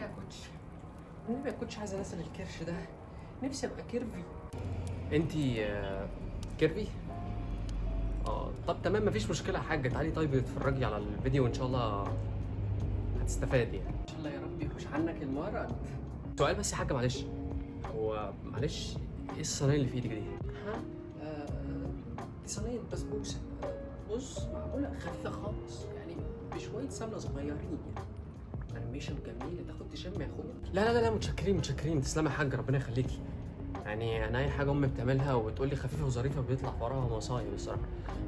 يا coach النبي يا coach عايز انزل الكرش ده؟ نفسي أبقى curvy. أنتي آه، curvy؟ آه طب تمام مفيش مشكلة. يا حاجة تعالي طيب اتفرجي على الفيديو وإن شاء الله هتستفادي يعني. إن شاء الله يا رب يحوش عنك المرض. سؤال بس يا حاجة معلش. هو معلش إيه الصينية اللي في إيدك دي؟ ها؟ آه، دي صينيه بسبوسه بص معموله خفيفة خالص. يعني بشوية سمنة صغيرين انيميشن جميله تاخد تشم يا اخويا. لا لا لا متشكرين متشكرين. تسلمي يا حاجة ربنا يخليكي يعني أنا اي حاجة امي بتعملها وتقول لي خفيفة وظريفة بيطلع وراها مصايب الصراحة.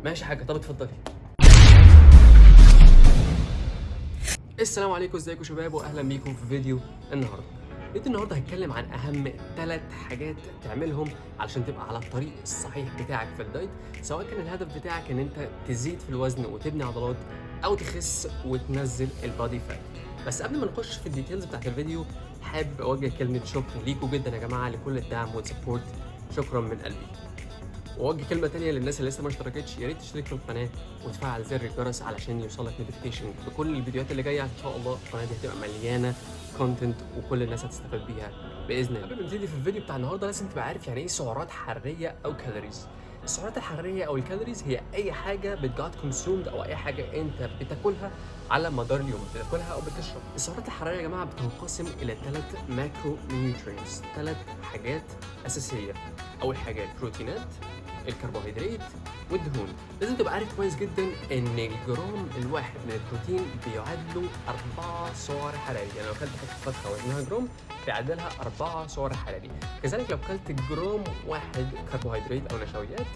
ماشي حاجة. طب اتفضلي. السلام عليكم. ازيكم شباب؟ واهلا بيكم في فيديو النهارده. فيديو النهارده هتكلم عن أهم ثلاث حاجات تعملهم علشان تبقى على الطريق الصحيح بتاعك في ال diet سواء كان الهدف بتاعك إن أنت تزيد في الوزن وتبني عضلات أو تخس وتنزل ال body fat. بس قبل ما نخش في ال details بتاعت الفيديو حابب أوجه كلمة شكر ليكم جدا يا جماعة لكل الدعم وال support شكرا من قلبي. وأوجه كلمة تانية للناس اللي لسه ما اشتركتش. يا ريت تشترك في القناة وتفعل زر الجرس علشان يوصلك notification بكل الفيديوهات اللي جاية. إن شاء الله القناة دي هتبقى مليانة content وكل الناس هتستفاد بيها بإذن الله. قبل ما نبتدي في الفيديو بتاع النهارده لازم تبقى عارف يعني إيه سعرات حرارية أو calories السعرات الحرارية أو ال calories هي أي حاجة بت get consumed أو أي حاجة أنت بتاكلها على مدار اليوم بتاكلها أو بتشرب. السعرات الحرارية يا جماعة بتنقسم إلى ثلاث macro nutrients ثلاث حاجات أساسية. أول حاجة البروتينات الكربوهيدرات والدهون. لازم تبقى عارف كويس جدا إن الجرام الواحد من البروتين بيعادله 4 سعر حراري. يعني لو أكلت حتة فته وزنها جرام بيعادلها 4 سعر حراري. كذلك لو أكلت جرام واحد كربوهيدرات أو نشويات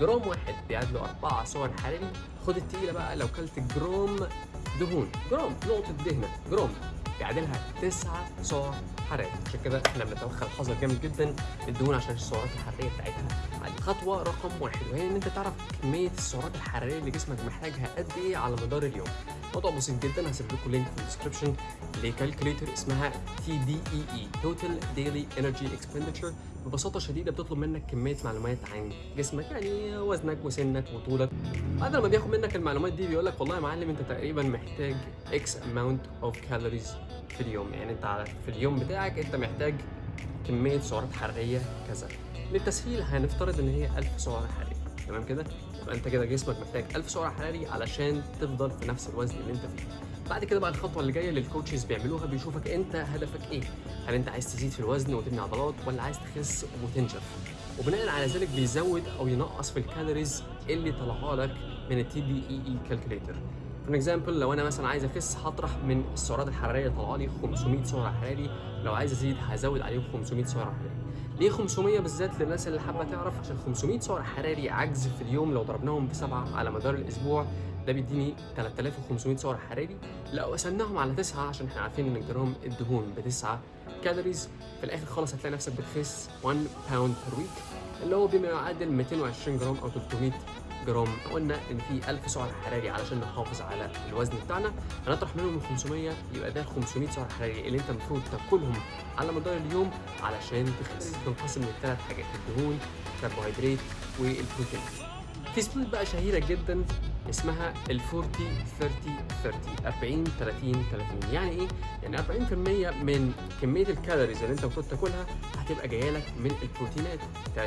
جرام واحد بيعادله 4 سعر حراري. خد التقيلة بقى لو أكلت جرام دهون جرام نقطة دهنة جرام بيعادلها 9 سعر حراري. عشان كده إحنا بنتوخى الحذر جامد جدا الدهون عشان السعرات الحرارية بتاعتها. خطوة رقم واحد وهي إن أنت تعرف كمية السعرات الحرارية اللي جسمك محتاجها قد إيه على مدار اليوم. موضوع بسيط جدا هسيب لكم link في ال description ل calculator اسمها TDEE total daily energy expenditure ببساطة شديدة بتطلب منك كمية معلومات عن جسمك يعني وزنك وسنك وطولك. بعد لما بياخد منك المعلومات دي بيقول لك والله يا معلم أنت تقريبا محتاج X amount of calories في اليوم. يعني أنت في اليوم بتاعك أنت محتاج كمية سعرات حرارية كذا. للتسهيل هنفترض إن هي 1000 سعر حراري تمام كده؟ يبقى أنت كده جسمك محتاج 1000 سعر حراري علشان تفضل في نفس الوزن اللي أنت فيه. بعد كده بقى الخطوة اللي جاية اللي ال coaches بيعملوها بيشوفك أنت هدفك إيه. هل أنت عايز تزيد في الوزن وتبني عضلات ولا عايز تخس وتنشف وبناء على ذلك بيزود أو ينقص في ال calories اللي طلعها لك من ال TDEE calculator for example لو أنا مثلا عايز أخس هطرح من السعرات الحرارية طلع لي 500 سعر حراري لو عايز أزيد هزود عليهم 500 سعر حراري ليه 500 بالذات للناس اللي حابة تعرف؟ عشان 500 سعر حراري عجز في اليوم. لو ضربناهم بسبعة على مدار الأسبوع ده بيديني 3500 سعر حراري لو قسمناهم على 9 عشان إحنا عارفين إن جرام الدهون ب 9 calories في الآخر خالص هتلاقي نفسك بتخس 1 pound per week اللي هو بما يعادل 220 جرام أو 300 جرام. قلنا إن في 1000 سعر حراري علشان نحافظ على الوزن بتاعنا. هنطرح منهم ال 500 يبقى ده ال 500 سعر حراري اللي أنت المفروض تاكلهم على مدار اليوم علشان تخس. تنقسم لثلاث حاجات الدهون الكربوهيدرات والبروتين. في split بقى شهيرة جدا. اسمها ال 40 30 30 40 30 30 يعني إيه؟ يعني 40% من كمية ال calories اللي أنت المفروض تاكلها هتبقى جاية لك من البروتينات. 30%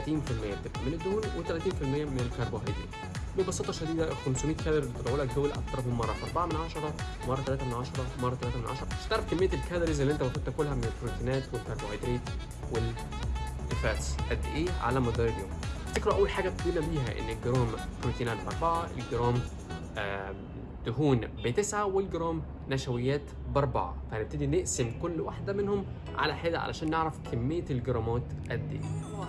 بتبقى من الدهون و30% من الكربوهيدرات. ببساطة شديدة ال 500 كالوري اللي طلعوا لك دول اضربهم مرة في 4 من 10 مرة 3 من 10 مرة 3 من 10 عشان تعرف كمية ال calories اللي أنت المفروض تاكلها من البروتينات والكربوهيدرات وال fats قد إيه على مدار اليوم. افتكروا أول حاجة ابتدينا بيها إن الجرام بروتينات باربعه الجرام آم، دهون بتسعة والجرام نشويات بأربعة. فهنبتدي نقسم كل واحدة منهم على حدة علشان نعرف كمية الجرامات قد إيه.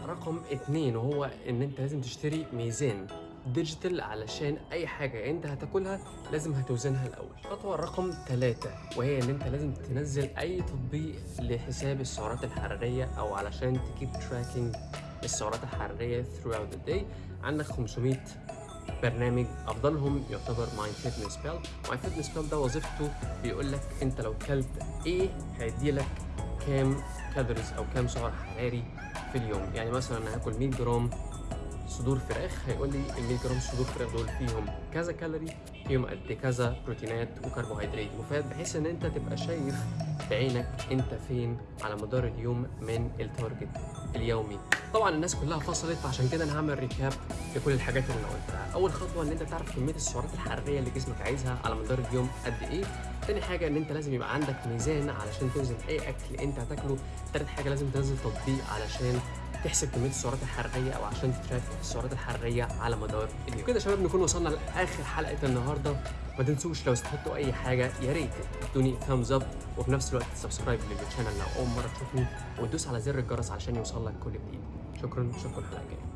رقم اتنين وهو إن أنت لازم تشتري ميزان digital علشان أي حاجة أنت هتاكلها لازم هتوزنها الأول. خطوة رقم ثلاثة وهي إن أنت لازم تنزل أي تطبيق لحساب السعرات الحرارية أو علشان تـ keep tracking السعرات الحرارية throughout the day. عندك 500 برنامج أفضلهم يعتبر ماي فيتنس بيل ماي فيتنس بيل ده وظيفته بيقول لك أنت لو كلت إيه هيدي لك كام calories أو كام سعر حراري في اليوم. يعني مثلا أنا هاكل 100 جرام صدور فراخ هيقول لي ال 100 جرام صدور فراخ دول فيهم كذا كالوري فيهم قد كذا بروتينات وكربوهيدرات. مفيد؟ بحيث إن أنت تبقى شايف بعينك أنت فين على مدار اليوم من ال target اليومي. طبعا الناس كلها فصلت فعشان كده أنا هعمل recap لكل الحاجات اللي أنا قلتها. أول خطوة إن أنت تعرف كمية السعرات الحرارية اللي جسمك عايزها على مدار اليوم قد إيه. تاني حاجة إن أنت لازم يبقى عندك ميزان علشان توزن أي أكل أنت هتاكله. تالت حاجة لازم تنزل تطبيق علشان تحسب كمية السعرات الحرارية أو عشان تـ track السعرات الحرارية على مدار اليوم. كده شباب نكون وصلنا لآخر حلقة النهارده. ما تنسوش لو استفدتوا أي حاجة يا ريت تدوني thumbs up وفي نفس الوقت subscribe لل channel لو أول مرة تشوفني وتدوس على زر الجرس علشان يوصل لك كل جديد. شكرا نشوفكم الحلقة الجايه